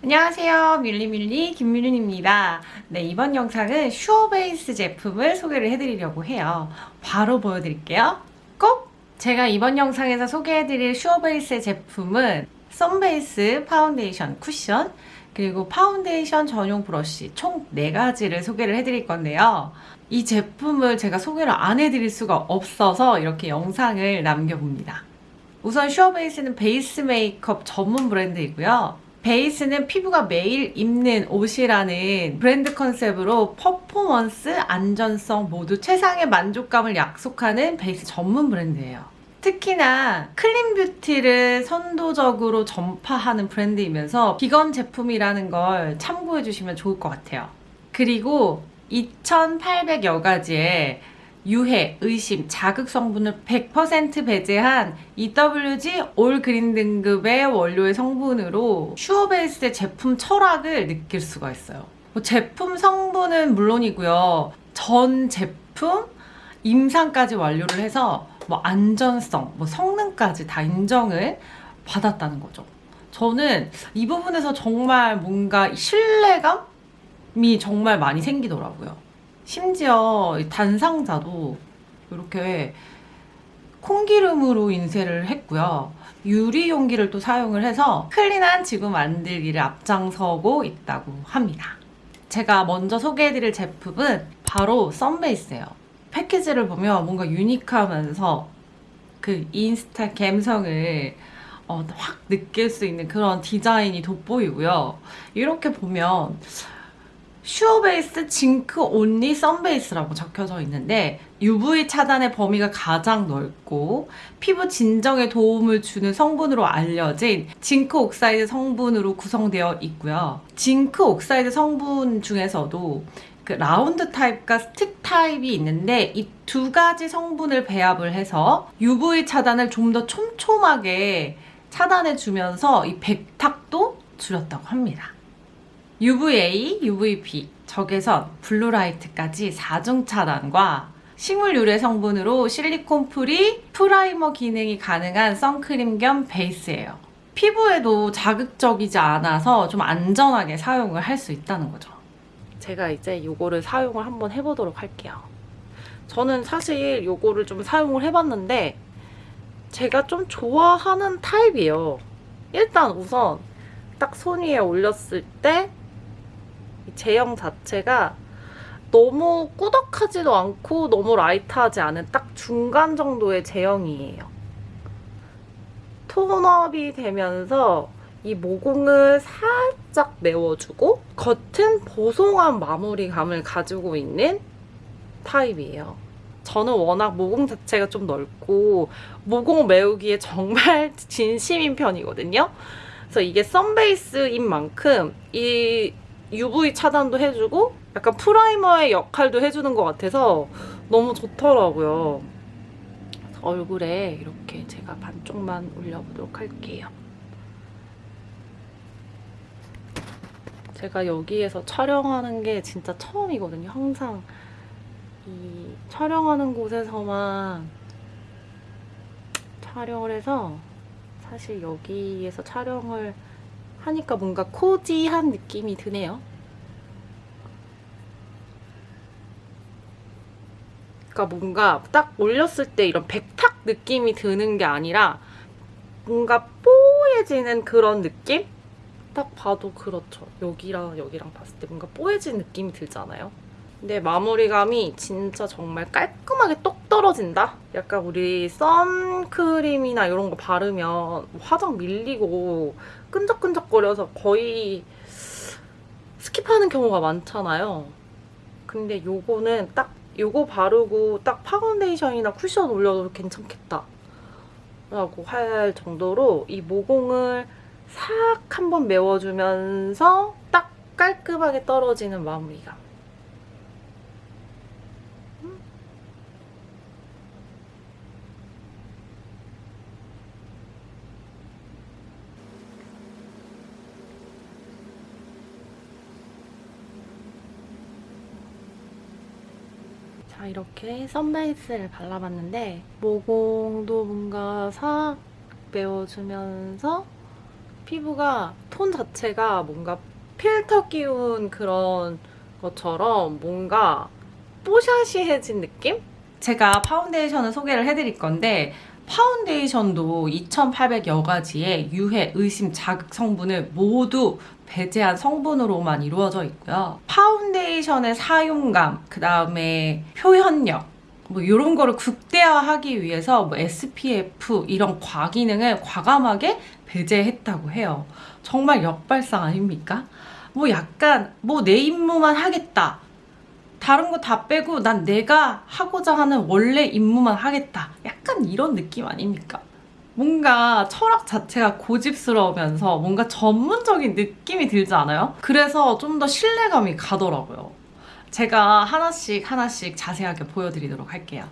안녕하세요. 밀리밀리 김밀린입니다. 네 이번 영상은 슈어베이스 제품을 소개를 해드리려고 해요. 바로 보여드릴게요. 꼭! 제가 이번 영상에서 소개해드릴 슈어베이스 제품은 sun base 파운데이션 쿠션 그리고 파운데이션 전용 브러쉬 총 4가지를 소개를 해드릴 건데요. 이 제품을 제가 소개를 안 해드릴 수가 없어서 이렇게 영상을 남겨봅니다. 우선 슈어베이스는 베이스 메이크업 전문 브랜드이고요 베이스는 피부가 매일 입는 옷이라는 브랜드 컨셉으로 퍼포먼스, 안전성 모두 최상의 만족감을 약속하는 베이스 전문 브랜드예요. 특히나 clean beauty를 선도적으로 전파하는 브랜드이면서 비건 제품이라는 걸 참고해 주시면 좋을 것 같아요. 그리고 2,800여 가지의 유해, 의심, 자극 성분을 100% 배제한 EWG 올 그린 등급의 원료의 성분으로 슈어베이스의 제품 철학을 느낄 수가 있어요. 뭐 제품 성분은 물론이고요. 전 제품 임상까지 완료를 해서 뭐 안전성, 뭐 성능까지 다 인정을 받았다는 거죠. 저는 이 부분에서 정말 뭔가 신뢰감이 정말 많이 생기더라고요. 심지어 단상자도 이렇게 콩기름으로 인쇄를 했고요. 유리 용기를 또 사용을 해서 clean한 지구 만들기를 앞장서고 있다고 합니다. 제가 먼저 소개해드릴 제품은 바로 sun base예요. 패키지를 보면 뭔가 unique하면서 그 인스타 감성을 어, 확 느낄 수 있는 그런 디자인이 돋보이고요. 이렇게 보면 슈어베이스 zinc only sun base라고 적혀져 있는데 UV 차단의 범위가 가장 넓고 피부 진정에 도움을 주는 성분으로 알려진 zinc oxide 성분으로 구성되어 있고요. zinc oxide 성분 중에서도 그 라운드 타입과 스틱 타입이 있는데 이 두 가지 성분을 배합을 해서 UV 차단을 좀 더 촘촘하게 차단해 주면서 이 백탁도 줄였다고 합니다. UVA, UVB, 적외선, blue light까지 4중 차단과 식물 유래 성분으로 silicone free primer 기능이 가능한 선크림 겸 베이스예요. 피부에도 자극적이지 않아서 좀 안전하게 사용을 할 수 있다는 거죠. 제가 이제 이거를 사용을 한번 해보도록 할게요. 저는 사실 이거를 좀 사용을 해봤는데 제가 좀 좋아하는 타입이에요. 일단 우선 딱 손 위에 올렸을 때 제형 자체가 너무 꾸덕하지도 않고 너무 라이트하지 않은 딱 중간 정도의 제형이에요. 톤업이 되면서 이 모공을 살짝 메워주고 겉은 보송한 마무리감을 가지고 있는 타입이에요. 저는 워낙 모공 자체가 좀 넓고 모공 메우기에 정말 진심인 편이거든요. 그래서 이게 썬베이스인 만큼 이 UV 차단도 해주고 약간 프라이머의 역할도 해주는 것 같아서 너무 좋더라고요. 얼굴에 이렇게 제가 반쪽만 올려보도록 할게요. 제가 여기에서 촬영하는 게 진짜 처음이거든요. 항상 이 촬영하는 곳에서만 촬영을 해서 사실 여기에서 촬영을 하니까 뭔가 코지한 느낌이 드네요. 그러니까 뭔가 딱 올렸을 때 이런 백탁 느낌이 드는 게 아니라 뭔가 뽀얘지는 그런 느낌? 딱 봐도 그렇죠. 여기랑 여기랑 봤을 때 뭔가 뽀얘진 느낌이 들잖아요. 근데 마무리감이 진짜 정말 깔끔하게 똑 떨어진다? 약간 우리 선크림이나 이런 거 바르면 화장 밀리고 끈적끈적거려서 거의 skip하는 경우가 많잖아요. 근데 요거는 딱 요거 바르고 딱 파운데이션이나 쿠션 올려도 괜찮겠다. 라고 할 정도로 이 모공을 싹 한번 메워주면서 딱 깔끔하게 떨어지는 마무리감. 자 이렇게 sun base를 발라봤는데 모공도 뭔가 싹 메워주면서 피부가 톤 자체가 뭔가 필터 끼운 그런 것처럼 뭔가 뽀샤시해진 느낌? 제가 파운데이션을 소개를 해드릴 건데 파운데이션도 2800여 가지의 유해, 의심, 자극 성분을 모두 배제한 성분으로만 이루어져 있고요. 파운데이션의 사용감, 그 다음에 표현력, 뭐 이런 거를 극대화하기 위해서 뭐 SPF 이런 과기능을 과감하게 배제했다고 해요. 정말 역발상 아닙니까? 뭐 약간 뭐 내 임무만 하겠다. 다른 거 다 빼고 난 내가 하고자 하는 원래 임무만 하겠다. 약간 이런 느낌 아닙니까? 뭔가 철학 자체가 고집스러우면서 뭔가 전문적인 느낌이 들지 않아요? 그래서 좀 더 신뢰감이 가더라고요. 제가 하나씩 하나씩 자세하게 보여드리도록 할게요.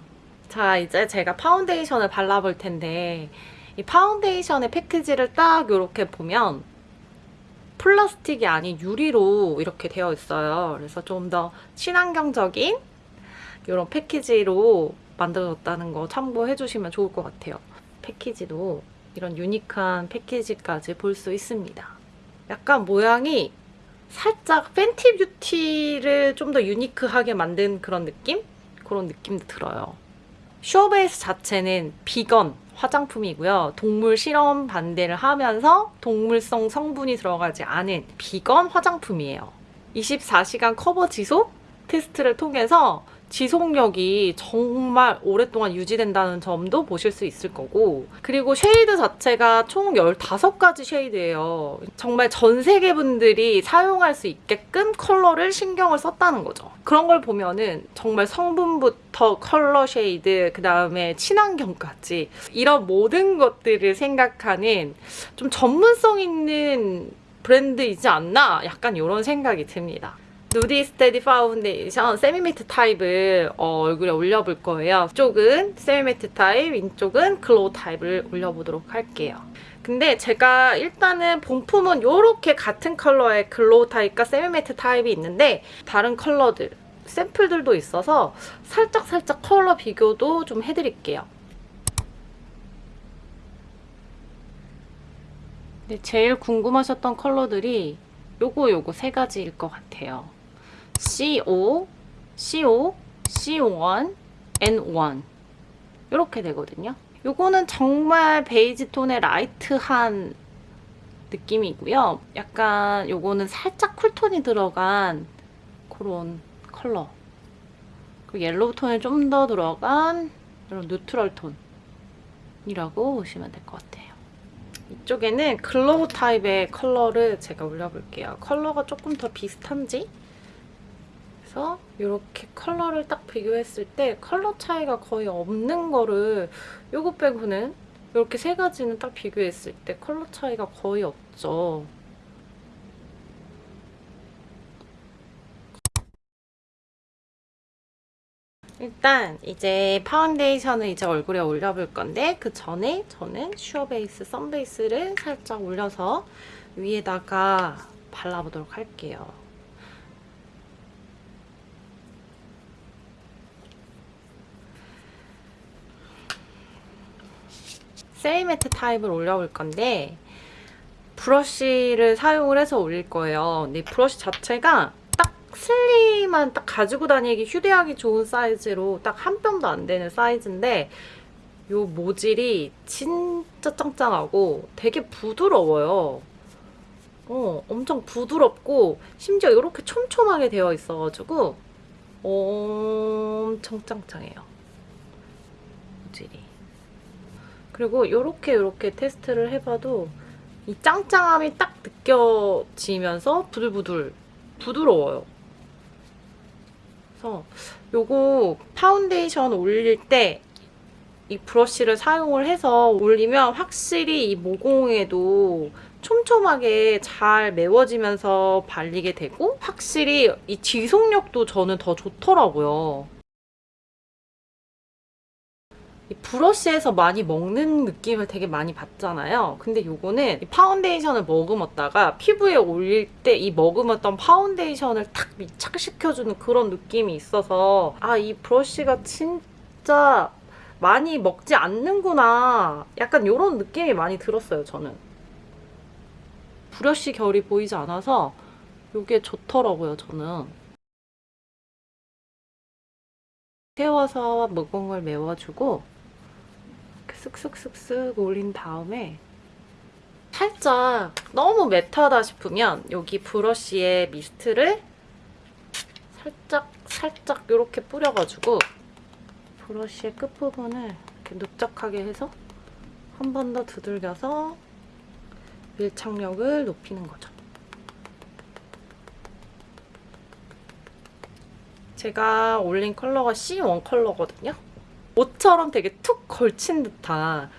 자, 이제 제가 파운데이션을 발라볼 텐데 이 파운데이션의 패키지를 딱 이렇게 보면 플라스틱이 아닌 유리로 이렇게 되어 있어요. 그래서 좀 더 친환경적인 이런 패키지로 만들어졌다는 거 참고해 주시면 좋을 것 같아요. 패키지도 이런 유니크한 패키지까지 볼 수 있습니다. 약간 모양이 살짝 Fenty Beauty를 좀 더 유니크하게 만든 그런 느낌? 그런 느낌도 들어요. 슈어베이스 자체는 비건 화장품이고요. 동물 실험 반대를 하면서 동물성 성분이 들어가지 않은 비건 화장품이에요. 24시간 커버 지속 테스트를 통해서 지속력이 정말 오랫동안 유지된다는 점도 보실 수 있을 거고 그리고 shade 자체가 총 15가지 shade예요. 정말 전 세계 분들이 사용할 수 있게끔 컬러를 신경을 썼다는 거죠. 그런 걸 보면은 정말 성분부터 컬러 shade 그 다음에 친환경까지 이런 모든 것들을 생각하는 좀 전문성 있는 브랜드이지 않나 약간 이런 생각이 듭니다. 누디 스테디 파운데이션 semi-matte 타입을 어, 얼굴에 올려볼 거예요. 이쪽은 semi-matte 타입, 이쪽은 glow 타입을 올려보도록 할게요. 근데 제가 일단은 본품은 이렇게 같은 컬러의 glow 타입과 semi-matte 타입이 있는데 다른 컬러들, 샘플들도 있어서 살짝살짝 컬러 비교도 좀 해드릴게요. 제일 궁금하셨던 컬러들이 요거 요거 세 가지일 것 같아요. CO, CO, CO1, N1 이렇게 되거든요. 요거는 정말 베이지 톤의 light한 느낌이고요. 약간 요거는 살짝 쿨톤이 들어간 그런 컬러. 그리고 옐로우 톤이 좀 더 들어간 이런 neutral 톤이라고 보시면 될 것 같아요. 이쪽에는 glow 타입의 컬러를 제가 올려볼게요. 컬러가 조금 더 비슷한지? 그래서 이렇게 컬러를 딱 비교했을 때 컬러 차이가 거의 없는 거를 요거 빼고는 이렇게 세 가지는 딱 비교했을 때 컬러 차이가 거의 없죠. 일단 이제 파운데이션을 이제 얼굴에 올려볼 건데 그 전에 저는 슈어베이스 sun base를 살짝 올려서 위에다가 발라보도록 할게요. semi-matte 타입을 올려볼 건데 브러쉬를 사용을 해서 올릴 거예요. 근데 브러쉬 자체가 딱 슬림한 딱 가지고 다니기 휴대하기 좋은 사이즈로 딱 한 뼘도 안 되는 사이즈인데 요 모질이 진짜 짱짱하고 되게 부드러워요. 어, 엄청 부드럽고 심지어 이렇게 촘촘하게 되어 있어가지고 엄청 짱짱해요. 모질이. 그리고 이렇게 이렇게 테스트를 해봐도 이 짱짱함이 딱 느껴지면서 부들부들 부드러워요. 그래서 요거 파운데이션 올릴 때 이 브러쉬를 사용을 해서 올리면 확실히 이 모공에도 촘촘하게 잘 메워지면서 발리게 되고 확실히 이 지속력도 저는 더 좋더라고요. 이 브러쉬에서 많이 먹는 느낌을 되게 많이 받잖아요. 근데 요거는 파운데이션을 머금었다가 피부에 올릴 때 이 머금었던 파운데이션을 탁 밀착시켜주는 그런 느낌이 있어서 아, 이 브러쉬가 진짜 많이 먹지 않는구나. 약간 이런 느낌이 많이 들었어요, 저는. 브러쉬 결이 보이지 않아서 이게 좋더라고요, 저는. 세워서 모공을 메워주고 쓱쓱쓱쓱 올린 다음에 살짝 너무 매트하다 싶으면 여기 브러쉬에 미스트를 살짝 살짝 이렇게 뿌려가지고 브러쉬의 끝부분을 이렇게 넙적하게 해서 한 번 더 두들겨서 밀착력을 높이는 거죠. 제가 올린 컬러가 C1 컬러거든요. 옷처럼 되게 툭 걸친 듯한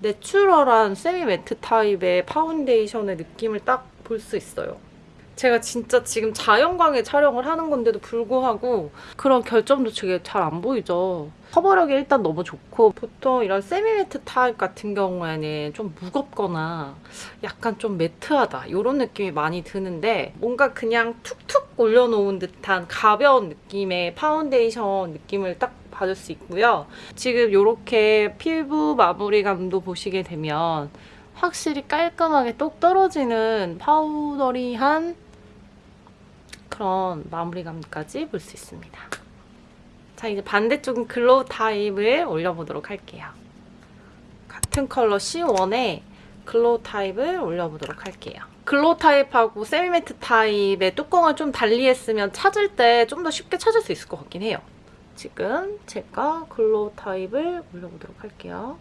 내추럴한 semi-matte 타입의 파운데이션의 느낌을 딱 볼 수 있어요. 제가 진짜 지금 자연광에 촬영을 하는 건데도 불구하고 그런 결점도 되게 잘 안 보이죠. 커버력이 일단 너무 좋고 보통 이런 semi-matte 타입 같은 경우에는 좀 무겁거나 약간 좀 매트하다 이런 느낌이 많이 드는데 뭔가 그냥 툭툭 올려놓은 듯한 가벼운 느낌의 파운데이션 느낌을 딱 받을 수 있고요. 지금 이렇게 피부 마무리감도 보시게 되면 확실히 깔끔하게 똑 떨어지는 powdery한 그런 마무리감까지 볼 수 있습니다. 자, 이제 반대쪽은 glow 타입을 올려보도록 할게요. 같은 컬러 C1에 glow 타입을 올려보도록 할게요. glow 타입하고 semi-matte 타입의 뚜껑을 좀 달리 했으면 찾을 때 좀 더 쉽게 찾을 수 있을 것 같긴 해요. 지금 제가 glow 타입을 올려보도록 할게요.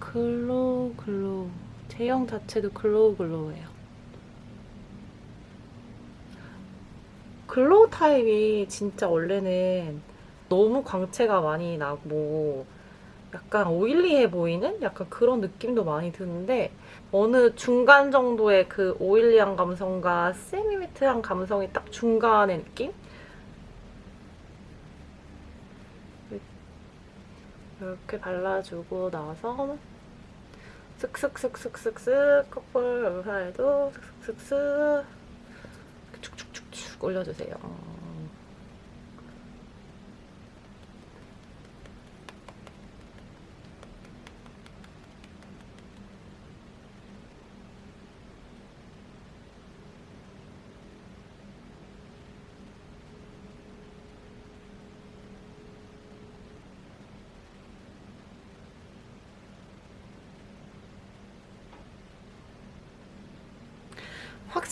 glow glow 제형 자체도 glow glow예요. glow 타입이 진짜 원래는 너무 광채가 많이 나고 약간 oily해 보이는 약간 그런 느낌도 많이 드는데 어느 중간 정도의 그 oily한 감성과 semi-matte한 감성이 딱 중간의 느낌? 이렇게 발라주고 나서 쓱쓱쓱쓱쓱쓱 콧볼 사이도 쓱쓱쓱쓱 축축축축 올려주세요.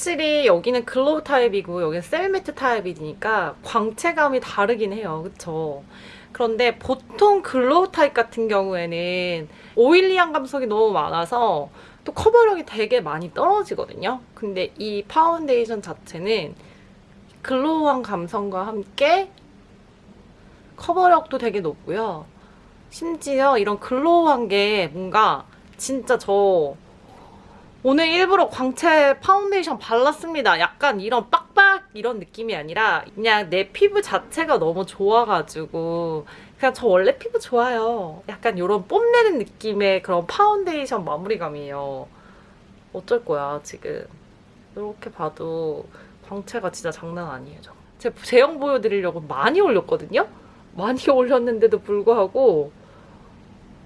확실히 여기는 glow 타입이고 여기는 semi-matte 타입이니까 광채감이 다르긴 해요. 그쵸? 그런데 보통 glow 타입 같은 경우에는 oily한 감성이 너무 많아서 또 커버력이 되게 많이 떨어지거든요. 근데 이 파운데이션 자체는 glow한 감성과 함께 커버력도 되게 높고요. 심지어 이런 glow한 게 뭔가 진짜 저 오늘 일부러 광채 파운데이션 발랐습니다. 약간 이런 빡빡 이런 느낌이 아니라 그냥 내 피부 자체가 너무 좋아가지고 그냥 저 원래 피부 좋아요. 약간 이런 뽐내는 느낌의 그런 파운데이션 마무리감이에요. 어쩔 거야 지금. 이렇게 봐도 광채가 진짜 장난 아니에요. 저. 제 제형 보여드리려고 많이 올렸거든요? 많이 올렸는데도 불구하고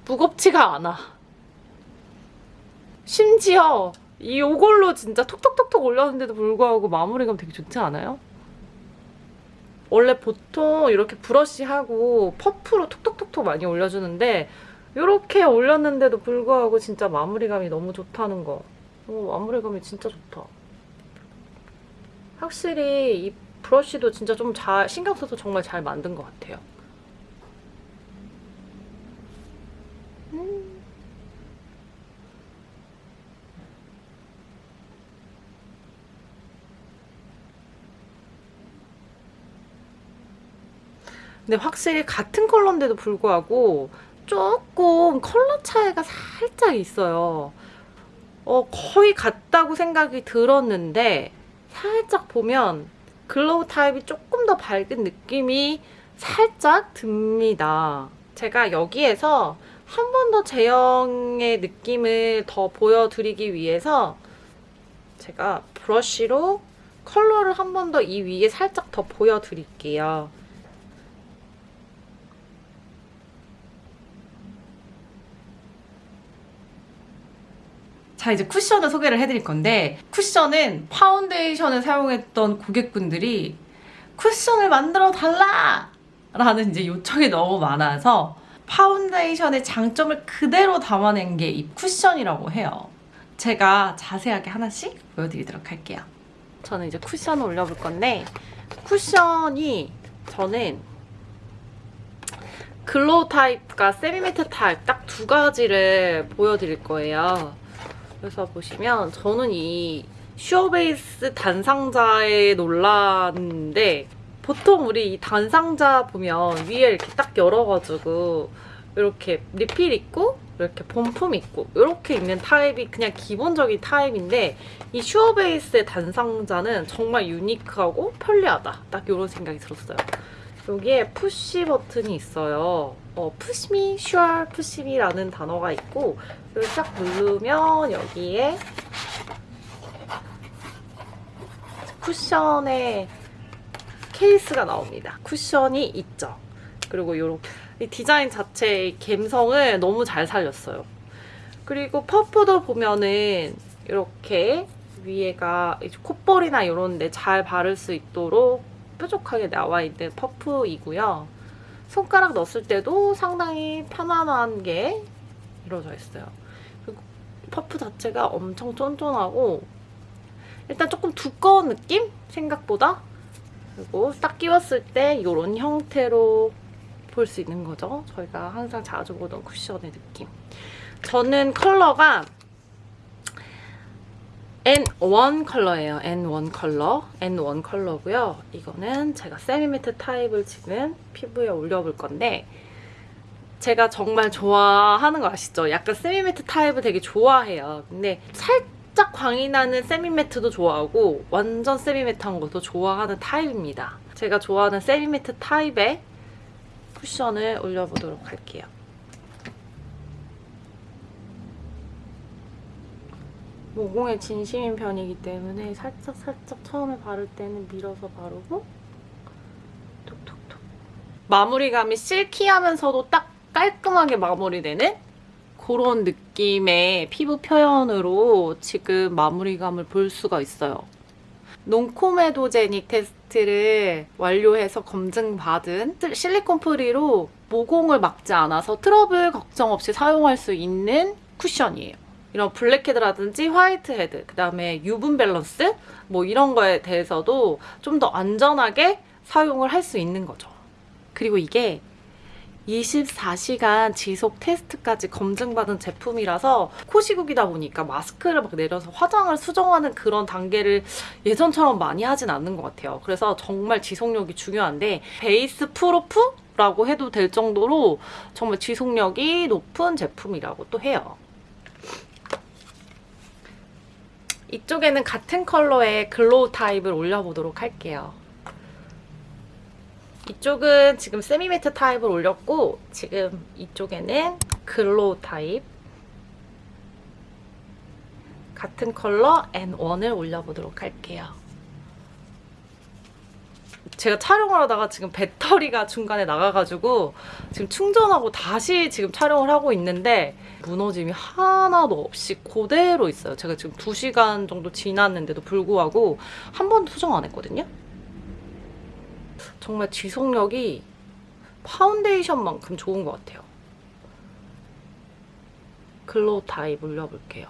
무겁지가 않아. 심지어 이 요걸로 진짜 톡톡톡톡 올렸는데도 불구하고 마무리감 되게 좋지 않아요? 원래 보통 이렇게 브러쉬하고 퍼프로 톡톡톡톡 많이 올려주는데 이렇게 올렸는데도 불구하고 진짜 마무리감이 너무 좋다는 거. 오, 마무리감이 진짜 좋다. 확실히 이 브러쉬도 진짜 좀 잘 신경 써서 정말 잘 만든 것 같아요. 근데 확실히 같은 컬러인데도 불구하고 조금 컬러 차이가 살짝 있어요. 어, 거의 같다고 생각이 들었는데 살짝 보면 glow 타입이 조금 더 밝은 느낌이 살짝 듭니다. 제가 여기에서 한 번 더 제형의 느낌을 더 보여드리기 위해서 제가 브러쉬로 컬러를 한 번 더 이 위에 살짝 더 보여드릴게요. 자, 이제 쿠션을 소개를 해드릴 건데, 쿠션은 파운데이션을 사용했던 고객분들이 쿠션을 만들어 달라! 라는 이제 요청이 너무 많아서 파운데이션의 장점을 그대로 담아낸 게 이 쿠션이라고 해요. 제가 자세하게 하나씩 보여드리도록 할게요. 저는 이제 쿠션을 올려볼 건데 쿠션이 저는 glow 타입과 semi-matte 타입 딱 두 가지를 보여드릴 거예요. 그래서 보시면 저는 이 슈어베이스 단상자에 놀랐는데 보통 우리 이 단상자 보면 위에 이렇게 딱 열어가지고 이렇게 리필 있고 이렇게 본품 있고 이렇게 있는 타입이 그냥 기본적인 타입인데 이 슈어베이스의 단상자는 정말 unique하고 편리하다. 딱 이런 생각이 들었어요. 여기에 push 버튼이 있어요. 어, push me, sure push me라는 단어가 있고 이걸 딱 누르면 여기에 쿠션의 케이스가 나옵니다. 쿠션이 있죠. 그리고 이렇게 이 디자인 자체의 감성을 너무 잘 살렸어요. 그리고 퍼프도 보면은 이렇게 위에가 콧볼이나 이런 데 잘 바를 수 있도록 뾰족하게 나와 있는 퍼프이고요. 손가락 넣었을 때도 상당히 편안한 게 이루어져 있어요. 그리고 퍼프 자체가 엄청 쫀쫀하고 일단 조금 두꺼운 느낌? 생각보다. 그리고 딱 끼웠을 때 이런 형태로 볼 수 있는 거죠. 저희가 항상 자주 보던 쿠션의 느낌. 저는 컬러가 N1 컬러예요. N1 컬러. N1 컬러고요. 이거는 제가 semi-matte 타입을 지금 피부에 올려볼 건데 제가 정말 좋아하는 거 아시죠? 약간 semi-matte 타입을 되게 좋아해요. 근데 살짝 광이 나는 semi-matte도 좋아하고 완전 semi-matte한 것도 좋아하는 타입입니다. 제가 좋아하는 semi-matte 타입의 쿠션을 올려보도록 할게요. 모공에 진심인 편이기 때문에 살짝 살짝 처음에 바를 때는 밀어서 바르고 톡톡톡 마무리감이 silky하면서도 딱 깔끔하게 마무리되는 그런 느낌의 피부 표현으로 지금 마무리감을 볼 수가 있어요. non-comedogenic 테스트를 완료해서 검증받은 실리콘 free로 모공을 막지 않아서 트러블 걱정 없이 사용할 수 있는 쿠션이에요. 이런 blackhead라든지 whitehead, 그 다음에 유분 밸런스 뭐 이런 거에 대해서도 좀 더 안전하게 사용을 할 수 있는 거죠. 그리고 이게 24시간 지속 테스트까지 검증받은 제품이라서 코시국이다 보니까 마스크를 막 내려서 화장을 수정하는 그런 단계를 예전처럼 많이 하진 않는 것 같아요. 그래서 정말 지속력이 중요한데 베이스 proof 라고 해도 될 정도로 정말 지속력이 높은 제품이라고 또 해요. 이쪽에는 같은 컬러의 glow 타입을 올려보도록 할게요. 이쪽은 지금 semi-matte 타입을 올렸고 지금 이쪽에는 glow 타입 같은 컬러 N1을 올려보도록 할게요. 제가 촬영을 하다가 지금 배터리가 중간에 나가가지고 지금 충전하고 다시 지금 촬영을 하고 있는데 무너짐이 하나도 없이 그대로 있어요. 제가 지금 2시간 정도 지났는데도 불구하고 한 번도 수정 안 했거든요. 정말 지속력이 파운데이션만큼 좋은 것 같아요. glow 타입 올려볼게요.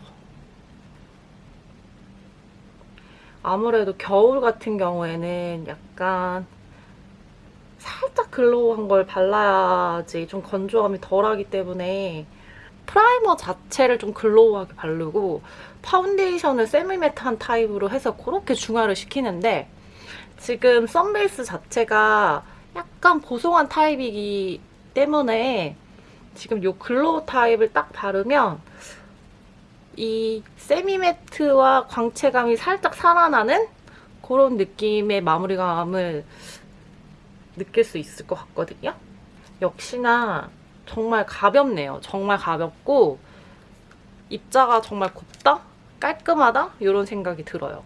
아무래도 겨울 같은 경우에는 약간 살짝 glow한 걸 발라야지 좀 건조함이 덜하기 때문에 프라이머 자체를 좀 glow하게 바르고 파운데이션을 semi-matte한 타입으로 해서 그렇게 중화를 시키는데 지금 sun base 자체가 약간 보송한 타입이기 때문에 지금 이 glow 타입을 딱 바르면 이 세미매트와 광채감이 살짝 살아나는 그런 느낌의 마무리감을 느낄 수 있을 것 같거든요. 역시나 정말 가볍네요. 정말 가볍고 입자가 정말 곱다? 깔끔하다? 이런 생각이 들어요.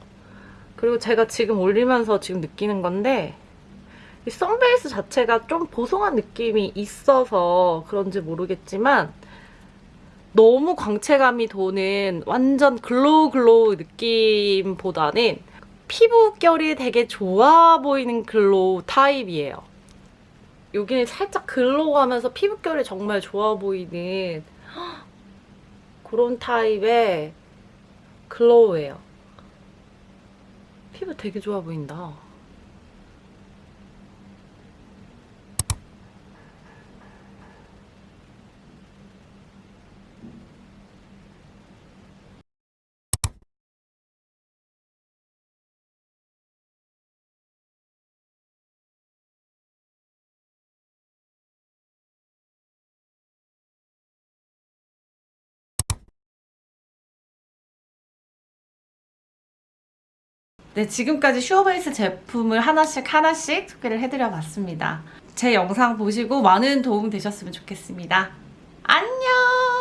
그리고 제가 지금 올리면서 지금 느끼는 건데 이 선베이스 자체가 좀 보송한 느낌이 있어서 그런지 모르겠지만 너무 광채감이 도는 완전 glow glow 느낌보다는 피부결이 되게 좋아 보이는 glow 타입이에요. 여기는 살짝 glow하면서 피부결이 정말 좋아 보이는 그런 타입의 glow예요. 피부 되게 좋아 보인다. 네, 지금까지 슈어베이스 제품을 하나씩 하나씩 소개를 해드려 봤습니다. 제 영상 보시고 많은 도움 되셨으면 좋겠습니다. 안녕!